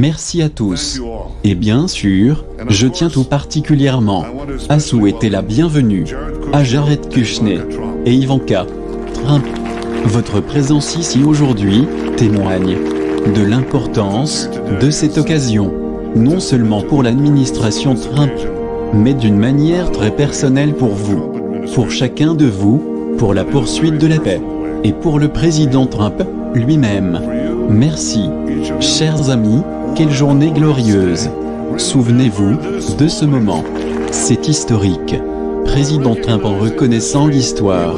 Merci à tous. Et bien sûr, je tiens tout particulièrement à souhaiter la bienvenue à Jared Kushner et Ivanka Trump. Votre présence ici aujourd'hui témoigne de l'importance de cette occasion, non seulement pour l'administration Trump, mais d'une manière très personnelle pour vous, pour chacun de vous, pour la poursuite de la paix, et pour le président Trump lui-même. Merci, chers amis, quelle journée glorieuse Souvenez-vous de ce moment. C'est historique. Président Trump en reconnaissant l'histoire.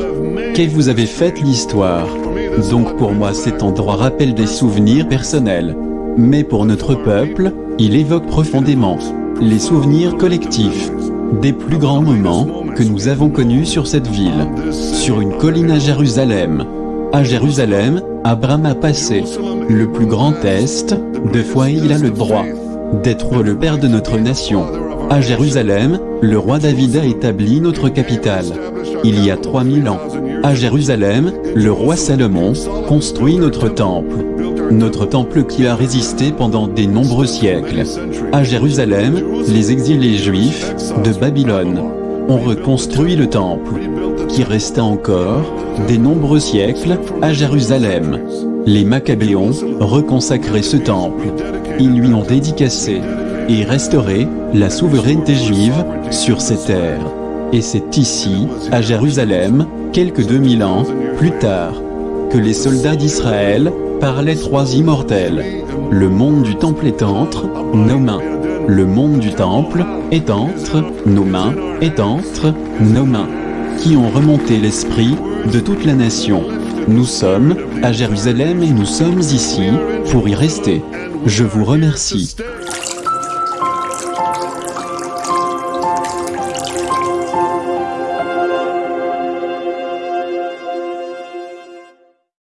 Que vous avez fait l'histoire? Donc pour moi cet endroit rappelle des souvenirs personnels. Mais pour notre peuple, il évoque profondément les souvenirs collectifs des plus grands moments que nous avons connus sur cette ville, sur une colline à Jérusalem. À Jérusalem, Abraham a passé le plus grand test, de foi il a le droit d'être le père de notre nation. À Jérusalem, le roi David a établi notre capitale. Il y a 3000 ans. À Jérusalem, le roi Salomon construit notre temple. Notre temple qui a résisté pendant des nombreux siècles. À Jérusalem, les exilés juifs de Babylone ont reconstruit le temple, qui resta encore des nombreux siècles à Jérusalem. Les Maccabéons reconsacraient ce temple. Ils lui ont dédicacé et restauré la souveraineté juive sur ces terres. Et c'est ici, à Jérusalem, quelques 2000 ans plus tard, que les soldats d'Israël parlaient trois immortels. Le monde du temple est entre nos mains. Le monde du temple est entre nos mains, est entre nos mains, qui ont remonté l'esprit de toute la nation. Nous sommes à Jérusalem et nous sommes ici pour y rester. Je vous remercie.